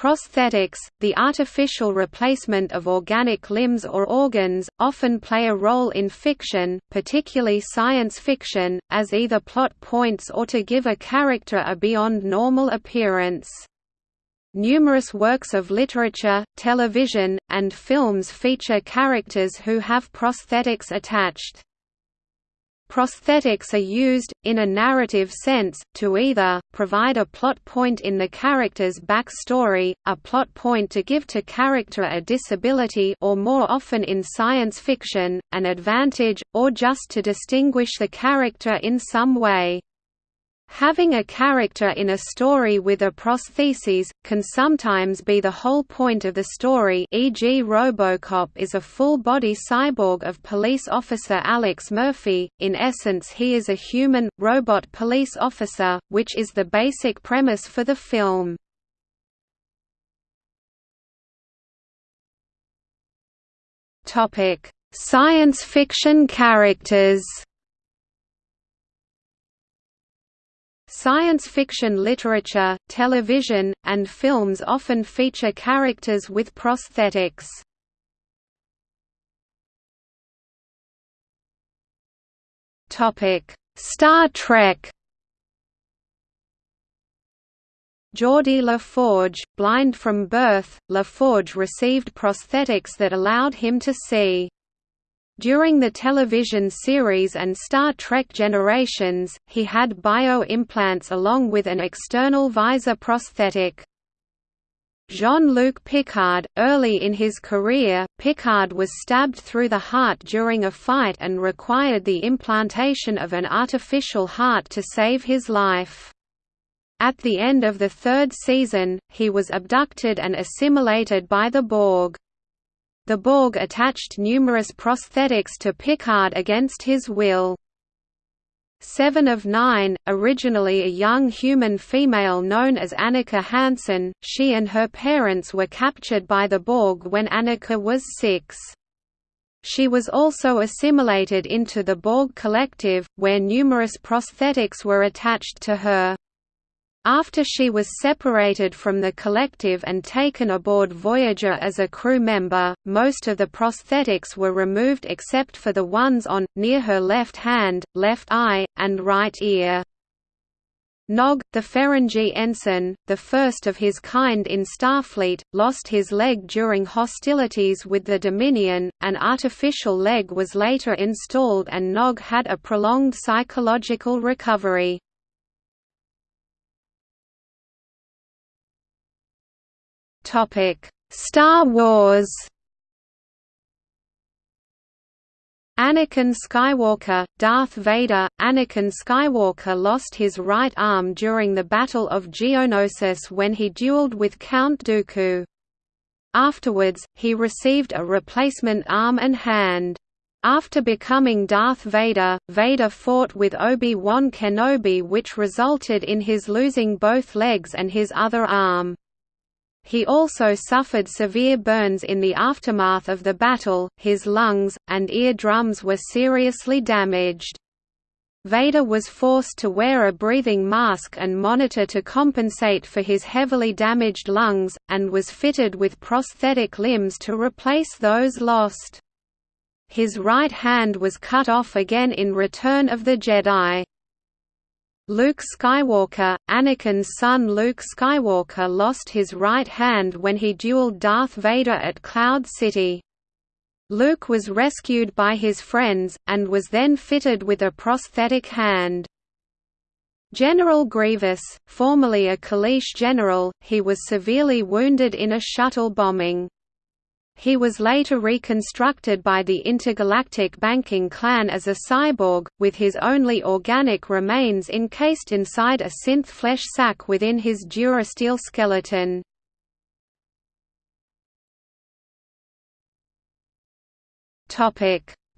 Prosthetics, the artificial replacement of organic limbs or organs, often play a role in fiction, particularly science fiction, as either plot points or to give a character a beyond normal appearance. Numerous works of literature, television, and films feature characters who have prosthetics attached. Prosthetics are used, in a narrative sense, to either, provide a plot point in the character's backstory, a plot point to give to character a disability or more often in science fiction, an advantage, or just to distinguish the character in some way. Having a character in a story with a prosthesis, can sometimes be the whole point of the story e.g. Robocop is a full-body cyborg of police officer Alex Murphy, in essence he is a human, robot police officer, which is the basic premise for the film. Science fiction characters Science fiction literature, television, and films often feature characters with prosthetics. Star Trek Geordi LaForge, blind from birth, LaForge received prosthetics that allowed him to see. During the television series and Star Trek Generations, he had bio-implants along with an external visor prosthetic. Jean-Luc Picard, early in his career, Picard was stabbed through the heart during a fight and required the implantation of an artificial heart to save his life. At the end of the third season, he was abducted and assimilated by the Borg. The Borg attached numerous prosthetics to Picard against his will. Seven of Nine, originally a young human female known as Annika Hansen, she and her parents were captured by the Borg when Annika was six. She was also assimilated into the Borg Collective, where numerous prosthetics were attached to her. After she was separated from the collective and taken aboard Voyager as a crew member, most of the prosthetics were removed except for the ones on, near her left hand, left eye, and right ear. Nog, the Ferengi ensign, the first of his kind in Starfleet, lost his leg during hostilities with the Dominion, an artificial leg was later installed and Nog had a prolonged psychological recovery. Topic: Star Wars. Anakin Skywalker, Darth Vader Anakin Skywalker lost his right arm during the Battle of Geonosis when he dueled with Count Dooku. Afterwards, he received a replacement arm and hand. After becoming Darth Vader, Vader fought with Obi-Wan Kenobi which resulted in his losing both legs and his other arm. He also suffered severe burns in the aftermath of the battle, his lungs, and ear drums were seriously damaged. Vader was forced to wear a breathing mask and monitor to compensate for his heavily damaged lungs, and was fitted with prosthetic limbs to replace those lost. His right hand was cut off again in Return of the Jedi. Luke Skywalker, Anakin's son Luke Skywalker lost his right hand when he dueled Darth Vader at Cloud City. Luke was rescued by his friends, and was then fitted with a prosthetic hand. General Grievous, formerly a Kaleesh general, he was severely wounded in a shuttle bombing. He was later reconstructed by the intergalactic banking clan as a cyborg, with his only organic remains encased inside a synth flesh sac within his durasteel skeleton.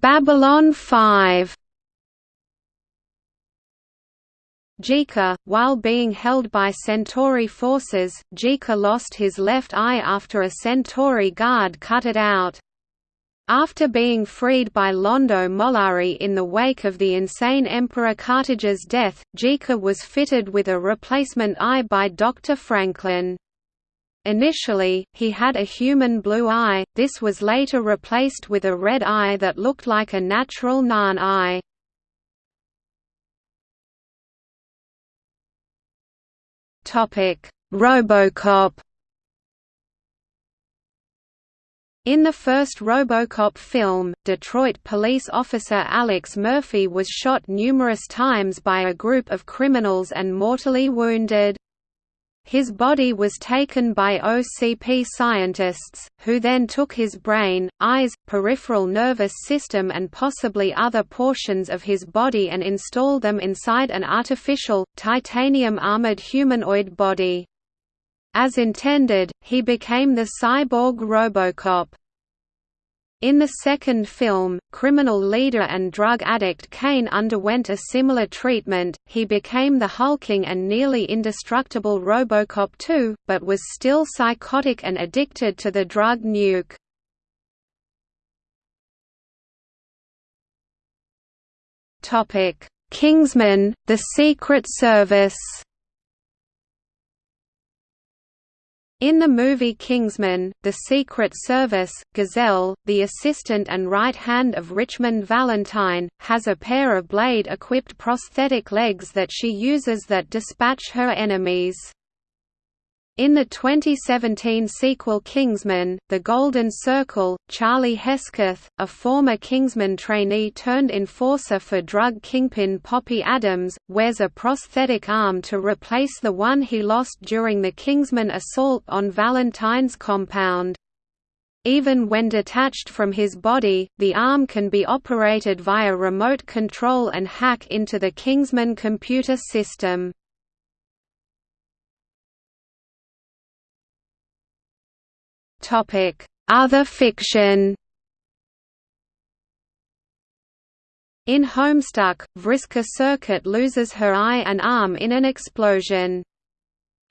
Babylon 5 G'Kar, while being held by Centauri forces, G'Kar lost his left eye after a Centauri guard cut it out. After being freed by Londo Mollari in the wake of the insane Emperor Cartagia's death, G'Kar was fitted with a replacement eye by Dr. Franklin. Initially, he had a human blue eye, this was later replaced with a red eye that looked like a natural Narn eye. Robocop In the first Robocop film, Detroit police officer Alex Murphy was shot numerous times by a group of criminals and mortally wounded. His body was taken by OCP scientists, who then took his brain, eyes, peripheral nervous system and possibly other portions of his body and installed them inside an artificial, titanium-armored humanoid body. As intended, he became the cyborg Robocop. In the second film, criminal leader and drug addict Cain underwent a similar treatment, he became the hulking and nearly indestructible Robocop 2, but was still psychotic and addicted to the drug nuke. Kingsman, The Secret Service In the movie Kingsman, The Secret Service, Gazelle, the assistant and right hand of Richmond Valentine, has a pair of blade-equipped prosthetic legs that she uses that dispatch her enemies. In the 2017 sequel Kingsman, The Golden Circle, Charlie Hesketh, a former Kingsman trainee turned enforcer for drug kingpin Poppy Adams, wears a prosthetic arm to replace the one he lost during the Kingsman assault on Valentine's compound. Even when detached from his body, the arm can be operated via remote control and hack into the Kingsman computer system. Other fiction In Homestuck, Vriska Serket loses her eye and arm in an explosion.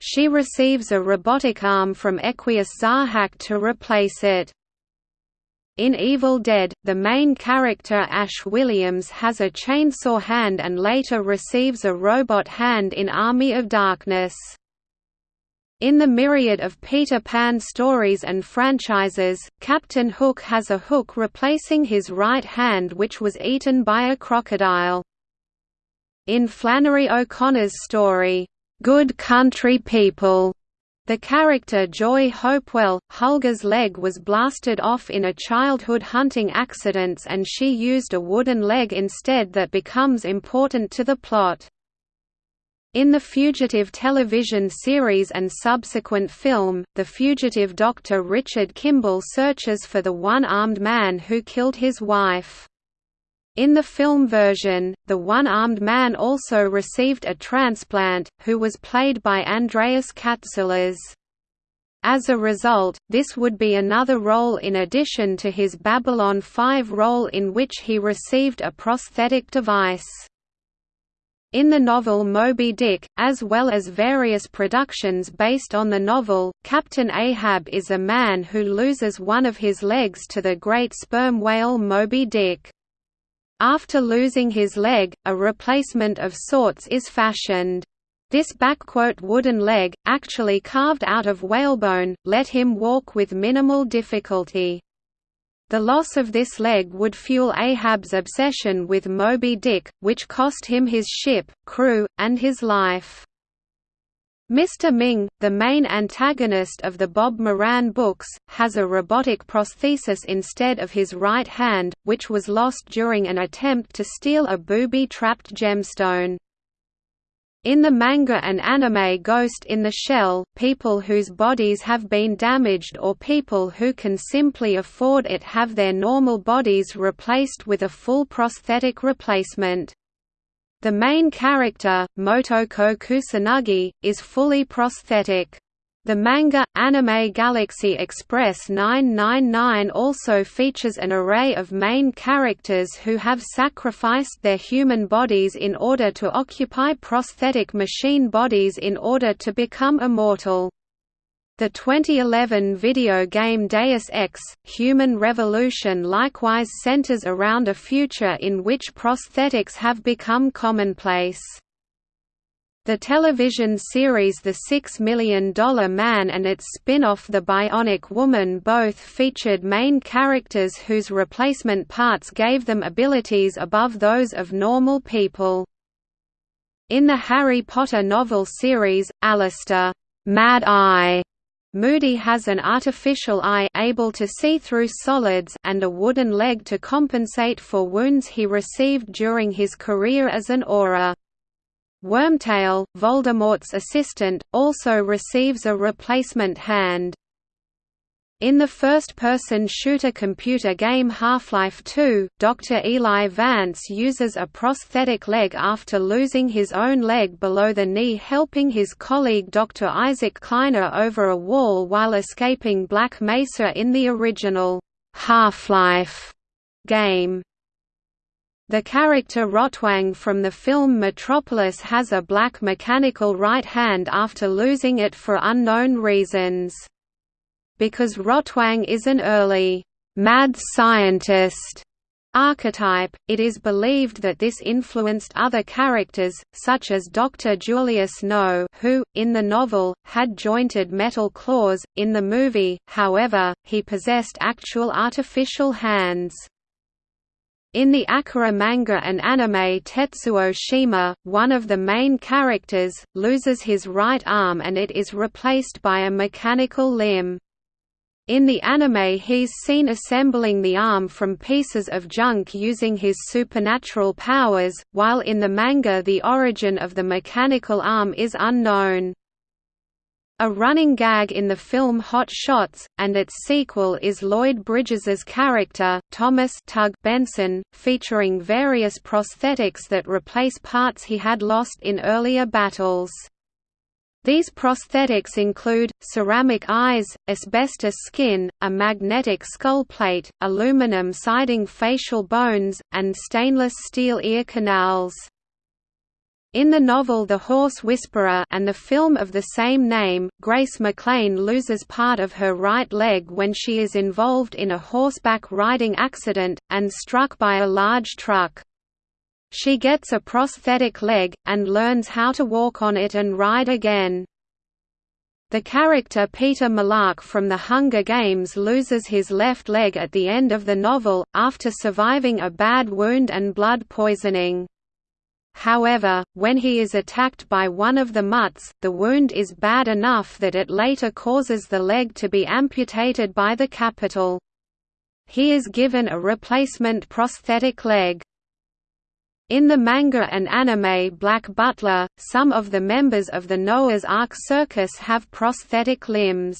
She receives a robotic arm from Equius Zahak to replace it. In Evil Dead, the main character Ash Williams has a chainsaw hand and later receives a robot hand in Army of Darkness. In the myriad of Peter Pan stories and franchises, Captain Hook has a hook replacing his right hand which was eaten by a crocodile. In Flannery O'Connor's story, "'Good Country People' The character Joy Hopewell, Hulga's leg was blasted off in a childhood hunting accidents and she used a wooden leg instead that becomes important to the plot. In the Fugitive television series and subsequent film, the fugitive doctor Richard Kimball searches for the one-armed man who killed his wife. In the film version, the one-armed man also received a transplant, who was played by Andreas Katsulas. As a result, this would be another role in addition to his Babylon 5 role in which he received a prosthetic device. In the novel Moby Dick, as well as various productions based on the novel, Captain Ahab is a man who loses one of his legs to the great sperm whale Moby Dick. After losing his leg, a replacement of sorts is fashioned. This backquote wooden leg, actually carved out of whalebone, let him walk with minimal difficulty. The loss of this leg would fuel Ahab's obsession with Moby Dick, which cost him his ship, crew, and his life. Mr. Ming, the main antagonist of the Bob Moran books, has a robotic prosthesis instead of his right hand, which was lost during an attempt to steal a booby-trapped gemstone. In the manga and anime Ghost in the Shell, people whose bodies have been damaged or people who can simply afford it have their normal bodies replaced with a full prosthetic replacement. The main character, Motoko Kusanagi, is fully prosthetic. The manga, Anime Galaxy Express 999 also features an array of main characters who have sacrificed their human bodies in order to occupy prosthetic machine bodies in order to become immortal. The 2011 video game Deus Ex, Human Revolution likewise centers around a future in which prosthetics have become commonplace. The television series The Six Million Dollar Man and its spin-off The Bionic Woman both featured main characters whose replacement parts gave them abilities above those of normal people. In the Harry Potter novel series, Alastor Mad Eye Moody has an artificial eye able to see through solids and a wooden leg to compensate for wounds he received during his career as an Auror. Wormtail, Voldemort's assistant, also receives a replacement hand. In the first-person shooter computer game Half-Life 2, Dr. Eli Vance uses a prosthetic leg after losing his own leg below the knee helping his colleague Dr. Isaac Kleiner over a wall while escaping Black Mesa in the original Half-Life game. The character Rotwang from the film Metropolis has a black mechanical right hand after losing it for unknown reasons. Because Rotwang is an early, mad scientist archetype, it is believed that this influenced other characters, such as Dr. Julius No who, in the novel, had jointed metal claws, in the movie, however, he possessed actual artificial hands. In the Akira manga and anime Tetsuo Shima, one of the main characters, loses his right arm and it is replaced by a mechanical limb. In the anime he's seen assembling the arm from pieces of junk using his supernatural powers, while in the manga the origin of the mechanical arm is unknown. A running gag in the film Hot Shots, and its sequel is Lloyd Bridges's character, Thomas Tug Benson, featuring various prosthetics that replace parts he had lost in earlier battles. These prosthetics include, ceramic eyes, asbestos skin, a magnetic skull plate, aluminum siding facial bones, and stainless steel ear canals. In the novel The Horse Whisperer and the film of the same name, Grace McLean loses part of her right leg when she is involved in a horseback riding accident, and struck by a large truck. She gets a prosthetic leg, and learns how to walk on it and ride again. The character Peeta Mellark from The Hunger Games loses his left leg at the end of the novel, after surviving a bad wound and blood poisoning. However, when he is attacked by one of the mutts, the wound is bad enough that it later causes the leg to be amputated by the Capitol. He is given a replacement prosthetic leg. In the manga and anime Black Butler, some of the members of the Noah's Ark Circus have prosthetic limbs.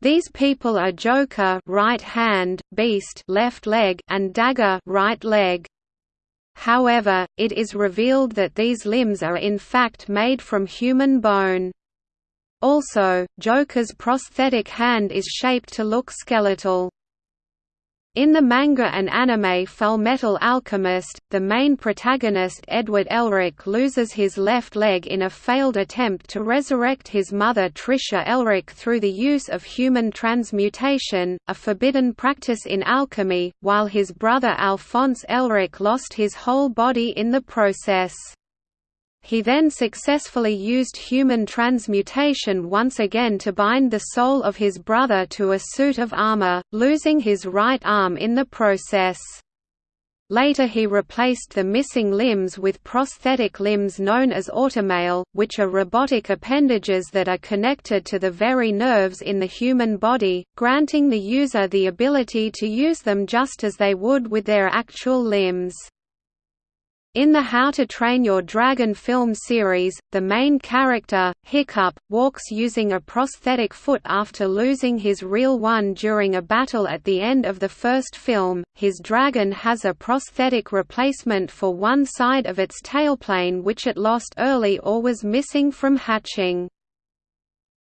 These people are Joker right hand, Beast left leg, and Dagger right leg. However, it is revealed that these limbs are in fact made from human bone. Also, Joker's prosthetic hand is shaped to look skeletal. In the manga and anime Full Metal Alchemist, the main protagonist Edward Elric loses his left leg in a failed attempt to resurrect his mother Trisha Elric through the use of human transmutation, a forbidden practice in alchemy, while his brother Alphonse Elric lost his whole body in the process. He then successfully used human transmutation once again to bind the soul of his brother to a suit of armor, losing his right arm in the process. Later he replaced the missing limbs with prosthetic limbs known as automail, which are robotic appendages that are connected to the very nerves in the human body, granting the user the ability to use them just as they would with their actual limbs. In the How to Train Your Dragon film series, the main character, Hiccup, walks using a prosthetic foot after losing his real one during a battle at the end of the first film. His dragon has a prosthetic replacement for one side of its tailplane which it lost early or was missing from hatching.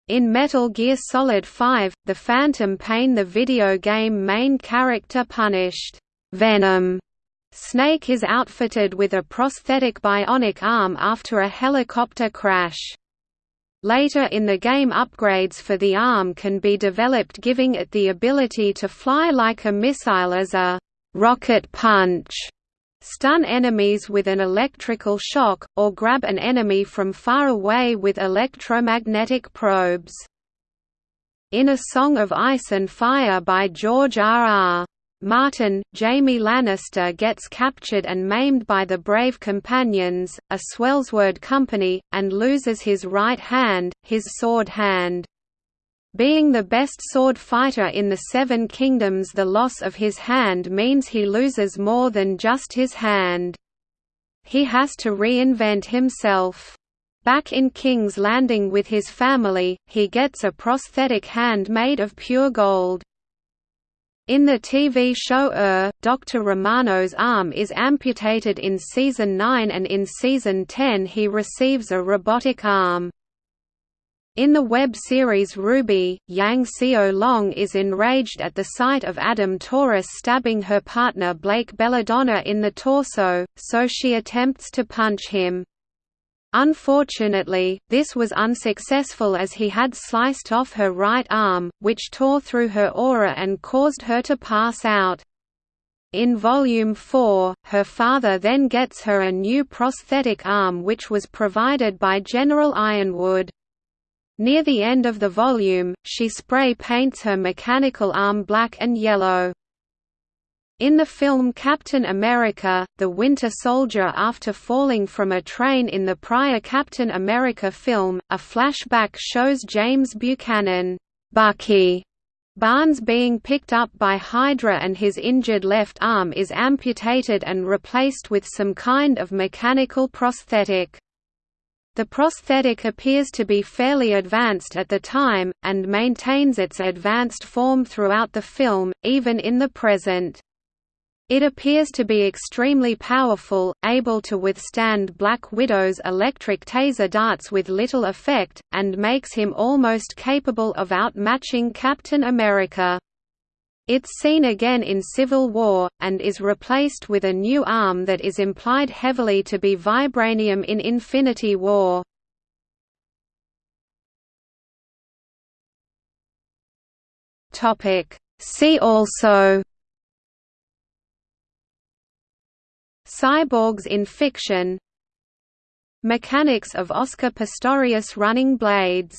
In Metal Gear Solid 5, The Phantom Pain the video game main character punished Venom Snake is outfitted with a prosthetic bionic arm after a helicopter crash. Later in the game upgrades for the arm can be developed giving it the ability to fly like a missile as a «rocket punch» stun enemies with an electrical shock, or grab an enemy from far away with electromagnetic probes. In A Song of Ice and Fire by George R. R. Martin, Jaime Lannister gets captured and maimed by the Brave Companions, a sellsword company, and loses his right hand, his sword hand. Being the best sword fighter in the Seven Kingdoms the loss of his hand means he loses more than just his hand. He has to reinvent himself. Back in King's Landing with his family, he gets a prosthetic hand made of pure gold. In the TV show ER, Dr. Romano's arm is amputated in Season 9 and in Season 10 he receives a robotic arm. In the web series RWBY, Yang Xiao Long is enraged at the sight of Adam Taurus stabbing her partner Blake Belladonna in the torso, so she attempts to punch him. Unfortunately, this was unsuccessful as he had sliced off her right arm, which tore through her aura and caused her to pass out. In Volume 4, her father then gets her a new prosthetic arm which was provided by General Ironwood. Near the end of the volume, she spray paints her mechanical arm black and yellow. In the film Captain America, the Winter Soldier after falling from a train in the prior Captain America film, a flashback shows James Buchanan Bucky Barnes being picked up by Hydra and his injured left arm is amputated and replaced with some kind of mechanical prosthetic. The prosthetic appears to be fairly advanced at the time, and maintains its advanced form throughout the film, even in the present. It appears to be extremely powerful, able to withstand Black Widow's electric taser darts with little effect, and makes him almost capable of outmatching Captain America. It's seen again in Civil War, and is replaced with a new arm that is implied heavily to be vibranium in Infinity War. See also Cyborgs in fiction. Mechanics of Oscar Pistorius running blades